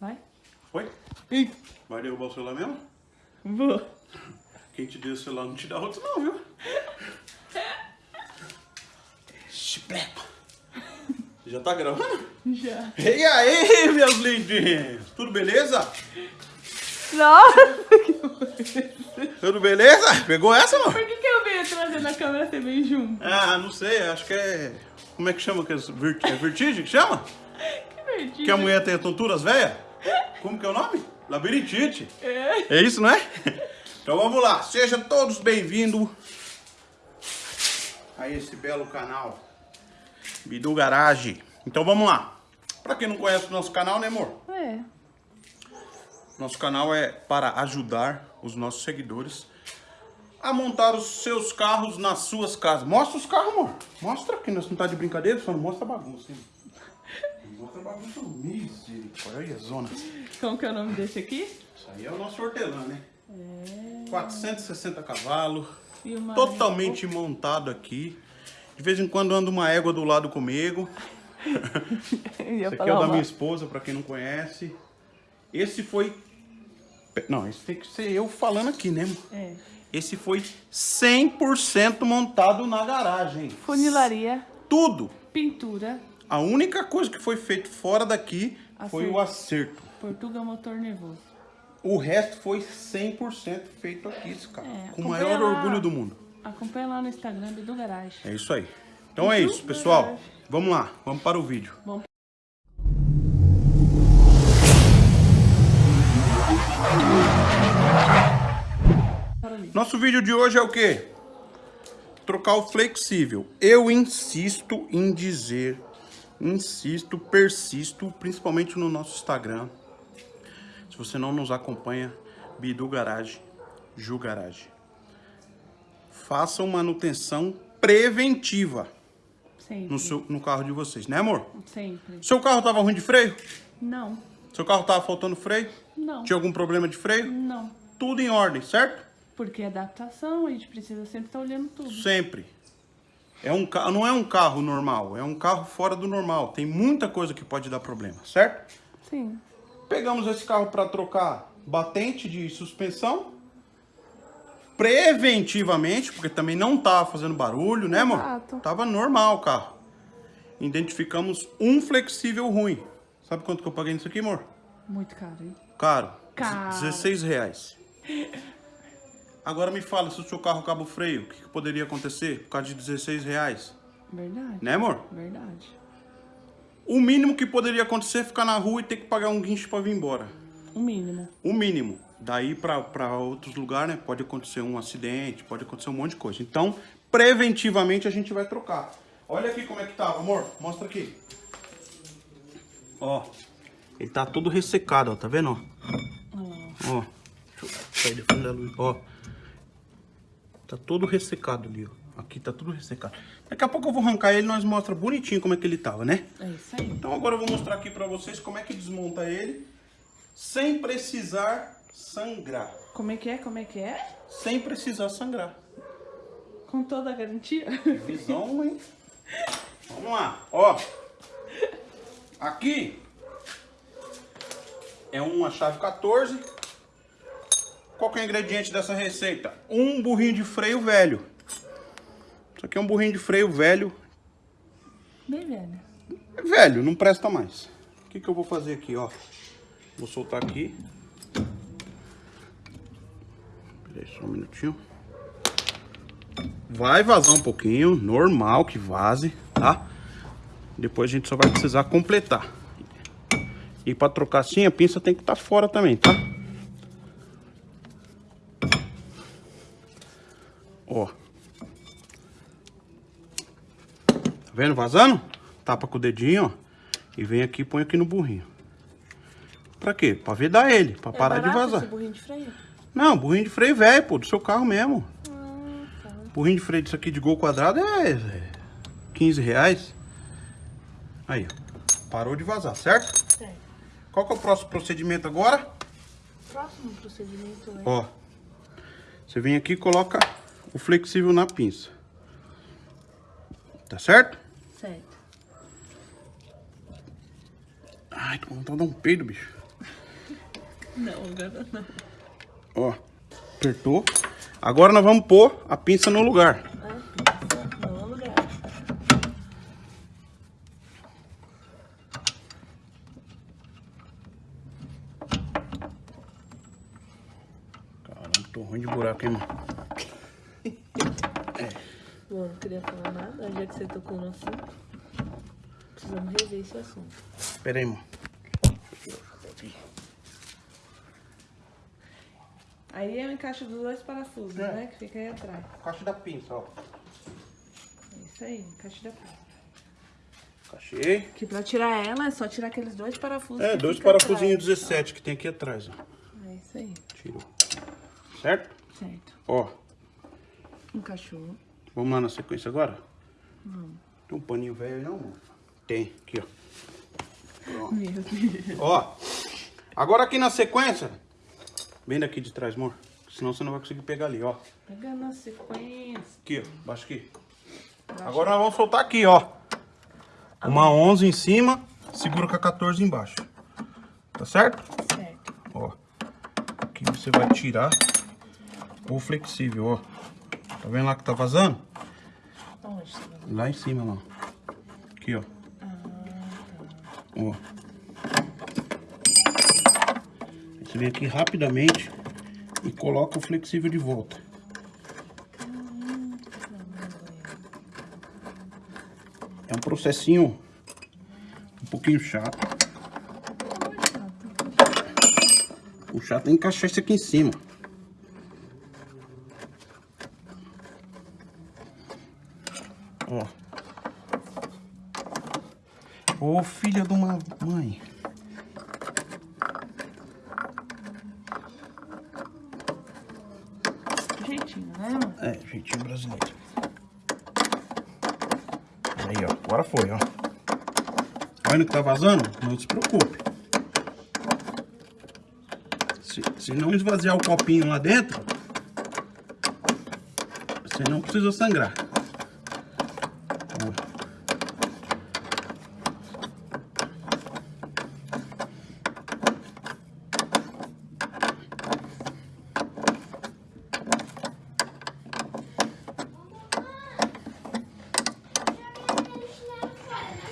Vai? Foi? Ih, Vai derrubar o celular mesmo? vou. Quem te deu o celular não te dá outro não, viu? Chiplepa. Já tá gravando? Já. E aí, meus lindinhos? Tudo beleza? Nossa, Tudo beleza? Pegou essa, não? por que, que eu venho trazendo a câmera você vem junto? Ah, não sei, acho que é... Como é que chama? que É Vert- vertigem que chama? Que verdinho. Que a mulher tem tonturas velhas? Como que é o nome? Labirintite. É. É isso, não é? Então vamos lá, sejam todos bem-vindos a esse belo canal Bidu Garage. Então vamos lá. Pra quem não conhece o nosso canal, né amor? É. Nosso canal é para ajudar os nossos seguidores a montar os seus carros nas suas casas. Mostra os carros, amor. Mostra, que nós não tá de brincadeira, só não mostra a bagunça. Hein? Não mostra a bagunça. Misericórdia, olha a zona. Como que é o nome desse aqui? Isso aí é o nosso hortelã, né? É. 460 cavalos, totalmente montado aqui. De vez em quando anda uma égua do lado comigo. Esse aqui é o da minha esposa, pra quem não conhece. Esse foi... Não, esse tem que ser eu falando aqui, né? É. Esse foi 100% montado na garagem. Funilaria, Tudo. pintura, A única coisa que foi feito fora daqui foi Acerto. o acerto. Portuga motor nervoso. O resto foi 100% feito aqui, carro. É, com o maior lá. orgulho do mundo. Acompanha lá no Instagram do Garage. É isso aí. Então é isso, pessoal. Vamos lá, vamos para o vídeo. Bom. Nosso vídeo de hoje é o quê? Trocar o flexível. Eu insisto em dizer, insisto, persisto, principalmente no nosso Instagram. Se você não nos acompanha, Bidu Garage, Ju Garage. Façam manutenção preventiva Sempre. no, seu, no carro de vocês, né amor? Sempre. Seu carro tava ruim de freio? Não. Seu carro tava faltando freio? Não. Tinha algum problema de freio? Não. Tudo em ordem, certo? Porque é adaptação, a gente precisa sempre estar olhando tudo. Sempre. É um. Não é um carro normal, é um carro fora do normal. Tem muita coisa que pode dar problema, certo? Sim. Pegamos esse carro para trocar batente de suspensão. Preventivamente, porque também não tava fazendo barulho, né, amor? Exato. Tava normal o carro. Identificamos um flexível ruim. Sabe quanto que eu paguei nisso aqui, amor? Muito caro, hein? Caro. Caro. 16 reais. Agora me fala, se o seu carro acaba o freio, o que, que poderia acontecer por causa de 16 reais? Verdade. Né, amor? Verdade. O mínimo que poderia acontecer é ficar na rua e ter que pagar um guincho para vir embora. O mínimo. O mínimo. Daí para outros lugares, né? Pode acontecer um acidente, pode acontecer um monte de coisa. Então, preventivamente a gente vai trocar. Olha aqui como é que tá, amor. Mostra aqui. Ó. Ele tá todo ressecado, ó. Tá vendo, ó? Ó. Deixa eu sair da frente da luz. Ó. Tá todo ressecado ali, ó. Aqui tá tudo ressecado. Daqui a pouco eu vou arrancar ele e nós mostra bonitinho como é que ele tava, né? É isso aí. Então agora eu vou mostrar aqui pra vocês como é que desmonta ele sem precisar sangrar. Como é que é? Como é que é? Sem precisar sangrar. Com toda a garantia? Visão, hein? Vamos lá, ó. Aqui é uma chave 14. Qual que é o ingrediente dessa receita? Um burrinho de freio velho. Isso aqui é um burrinho de freio velho. Bem velho. É velho, não presta mais. O que, que eu vou fazer aqui, ó? Vou soltar aqui. Peraí só um minutinho. Vai vazar um pouquinho, normal que vaze, tá? Depois a gente só vai precisar completar. E pra trocar assim, a pinça tem que estar fora também, tá? Ó. Tá vendo vazando? Tapa com o dedinho, ó. E vem aqui e põe aqui no burrinho. Pra quê? Pra vedar ele, pra parar de É vazar. esse burrinho de freio? Não, burrinho de freio velho, pô, do seu carro mesmo. Ah, tá. Burrinho de freio disso aqui de gol quadrado é, é 15 reais. Aí, ó. Parou de vazar, certo? Certo. Qual que é o próximo procedimento agora? Próximo procedimento é... Ó. Você vem aqui e coloca o flexível na pinça. Tá certo? Certo. Ai, tô com vontade de dar um peido, bicho. Não, agora não. Ó, apertou. Agora nós vamos pôr a pinça no lugar. Tô ruim de buraco, hein, mano? Bom, não queria falar nada, já que você tocou no assunto. Precisamos rever esse assunto. Pera aí. Aí é o encaixe dos dois parafusos, É. né? Que fica aí atrás. Caixa da pinça, ó. É isso aí, encaixe da pinça. Encaixei. Que pra tirar ela é só tirar aqueles dois parafusos. É, dois parafusinhos atrás. 17 que tem aqui atrás, ó. É isso aí, Tirou. Certo? certo. Ó, Encaixou. Vamos lá na sequência agora? Vamos. Tem um paninho velho não, mano? Tem, aqui, ó. Meu Deus. Ó, agora aqui na sequência, vem daqui de trás, amor. Senão você não vai conseguir pegar ali, ó. Pegando a sequência. Aqui, ó, baixa aqui. Agora nós vamos soltar aqui, ó. Uma 11 em cima, segura com a 14 embaixo. Tá certo? Certo. Ó. Aqui você vai tirar o flexível, ó. Tá vendo lá que tá vazando? Onde você vai? Lá em cima, lá. Aqui, ó. Ó. Aí Você vem aqui rapidamente e coloca o flexível de volta. É um processinho um pouquinho chato. O chato é encaixar isso aqui em cima. Ô filha de uma mãe. Jeitinho, né, mano? É, jeitinho brasileiro. Aí, ó. Agora foi, ó. Tá vendo que tá vazando? Não se preocupe. Se, se não esvaziar o copinho lá dentro, você não precisa sangrar. Ó.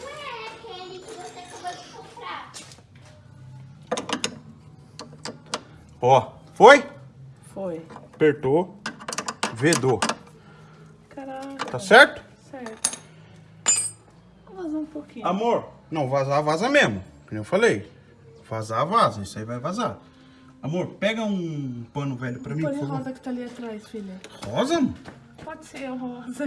Não é aquele que você acabou de comprar. Ó, foi? Foi. Apertou, vedou. Caraca. Tá certo? Certo. Vou vazar um pouquinho. Amor, não, vazar, vaza mesmo. Como eu falei. Vazar, vaza. Isso aí vai vazar. Amor, pega um pano velho pra mim, por a favor. rosa que tá ali atrás, filha. Rosa? Pode ser a rosa.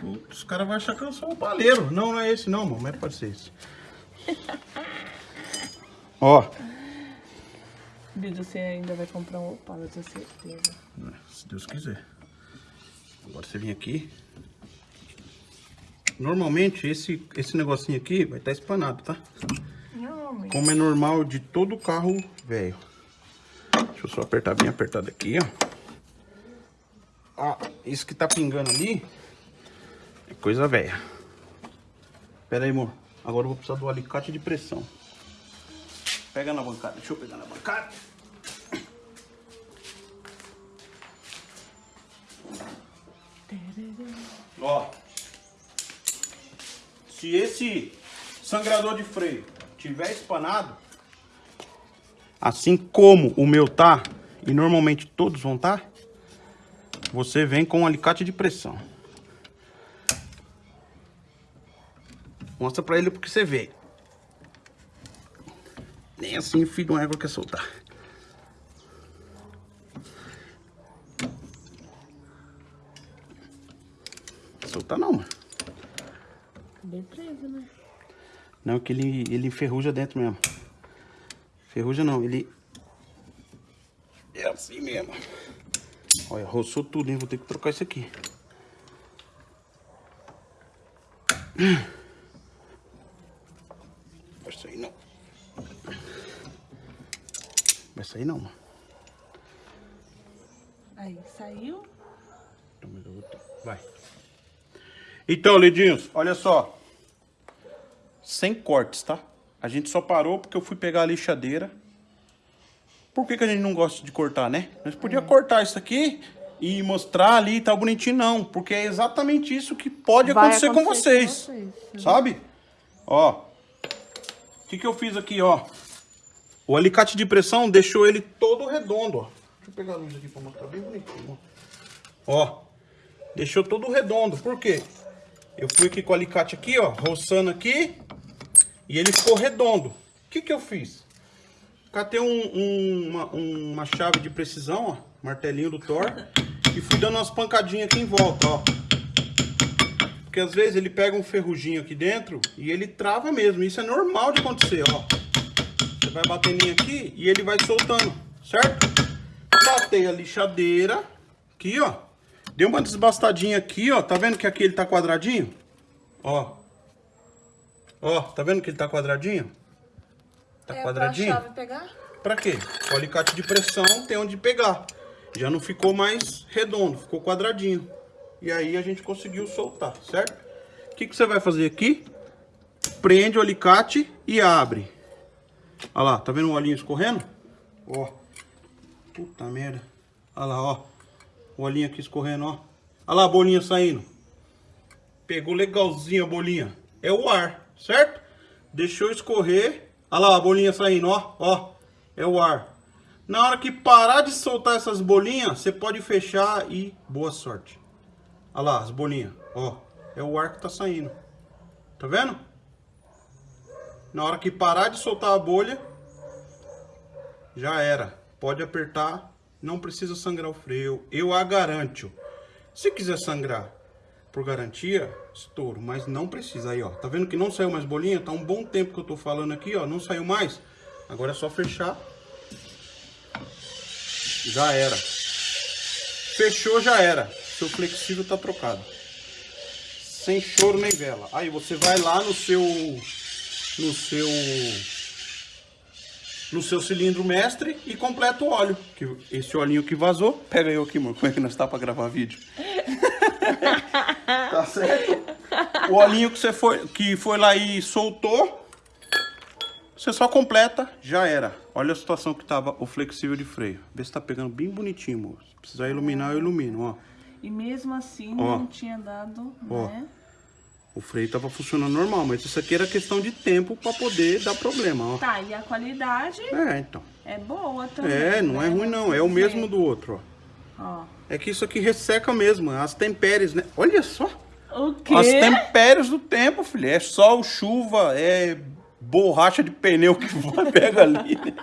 Putz, Os caras vão achar que eu sou um paleiro. Não, não é esse não, amor, mas pode ser esse. Ó, Bidu, você ainda vai comprar um opala, eu tenho certeza. se Deus quiser. Agora você vem aqui. Normalmente esse, esse negocinho aqui vai estar espanado, tá? Normalmente. Como é normal de todo carro velho. Deixa eu só apertar bem apertado aqui, ó. Ó, isso que tá pingando ali é coisa velha. Pera aí, amor. Agora eu vou precisar do alicate de pressão. Pega na bancada. Deixa eu pegar na bancada. Se esse sangrador de freio tiver espanado, assim como o meu tá, e normalmente todos vão tá, você vem com um alicate de pressão. Mostra pra ele porque você vê. Nem assim o filho de uma égua quer soltar. Soltar não, mano. Bem preso, né? Não, que ele, ele enferruja dentro mesmo. Ferruja não, ele... É assim mesmo. Olha, roçou tudo, hein? Vou ter que trocar isso aqui. Vai sair não. Vai sair não, mano. Aí, saiu. Vai. Então, Lidinhos, olha só. Sem cortes, tá? A gente só parou porque eu fui pegar a lixadeira Por que, que a gente não gosta de cortar, né? Nós podia cortar isso aqui e mostrar ali, tá bonitinho, não. Porque é exatamente isso que pode Vai acontecer, com acontecer vocês. com vocês. Sabe? Ó. O que, que eu fiz aqui, ó? O alicate de pressão deixou ele todo redondo, ó. Deixa eu pegar a luz aqui pra mostrar bem bonitinho, ó. Ó. Deixou todo redondo. Por quê? Eu fui aqui com o alicate aqui, ó, roçando aqui, e ele ficou redondo. O que que eu fiz? Catei um, um- uma, uma chave de precisão, ó, martelinho do Thor, e fui dando umas pancadinhas aqui em volta, ó. Porque às vezes ele pega um ferruginho aqui dentro e ele trava mesmo. Isso é normal de acontecer, ó. Você vai batendo aqui e ele vai soltando, certo? Batei a lixadeira aqui, ó. Dei uma desbastadinha aqui, ó. Tá vendo que aqui ele tá quadradinho? Ó. Ó, tá vendo que ele tá quadradinho? Tá É quadradinho? pra chave pegar? Pra quê? O alicate de pressão tem onde pegar. Já não ficou mais redondo, ficou quadradinho. E aí a gente conseguiu soltar, certo? O que, que você vai fazer aqui? Prende o alicate e abre. Olha lá, tá vendo o olhinho escorrendo? Ó. Puta merda. Olha lá, ó. O olhinho aqui escorrendo, ó. Olha lá a bolinha saindo. Pegou legalzinho a bolinha. É o ar, certo? Deixou escorrer. Olha lá a bolinha saindo, ó. Ó. É o ar. Na hora que parar de soltar essas bolinhas, você pode fechar e boa sorte. Olha lá as bolinhas, ó. É o ar que tá saindo. Tá vendo? Na hora que parar de soltar a bolha, já era. Pode apertar, não precisa sangrar o freio. Eu a garanto. Se quiser sangrar por garantia, estouro, mas não precisa. Aí, ó. Tá vendo que não saiu mais bolinha? Tá um bom tempo que eu tô falando aqui, ó. Não saiu mais. Agora é só fechar. Já era. Fechou, já era. Seu flexível tá trocado. Sem choro nem vela. Aí você vai lá no seu no seu no seu cilindro mestre e completa o óleo. Que esse olhinho que vazou, pega eu aqui, amor. Como é que nós tá para gravar vídeo? tá certo? O olhinho que você foi que foi lá e soltou, você só completa, já era. Olha a situação que tava o flexível de freio. Vê se tá pegando bem bonitinho, moço. Se precisar iluminar, eu ilumino, ó. E mesmo assim Ó. não tinha dado, Ó. né? O freio tava funcionando normal, mas isso aqui era questão de tempo para poder dar problema, ó. Tá, e a qualidade É, então. é boa também. É, não é né? ruim não, é o mesmo do outro, ó. Ó. É que isso aqui resseca mesmo, as tempéries, né? Olha só, O quê? as tempéries do tempo, filho. É sol, chuva, é borracha de pneu que vai pega ali. né?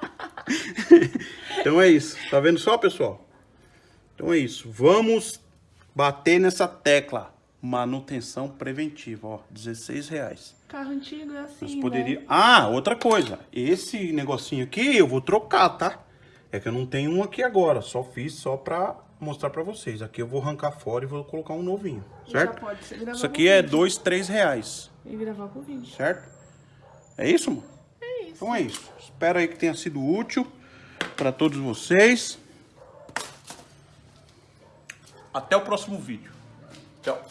então é isso, tá vendo só, pessoal? Então é isso, vamos bater nessa tecla. Manutenção preventiva, ó, 16 reais. Carro antigo é assim, né? poderia... Ah, outra coisa. Esse negocinho aqui eu vou trocar, tá? É que eu não tenho um aqui agora. Só fiz só pra mostrar pra vocês. Aqui eu vou arrancar fora e vou colocar um novinho, certo? Isso aqui é dois, três reais, E gravar com vídeo. certo? É isso, mano? É isso. Então é isso. Espero aí que tenha sido útil pra todos vocês. Até o próximo vídeo. Tchau.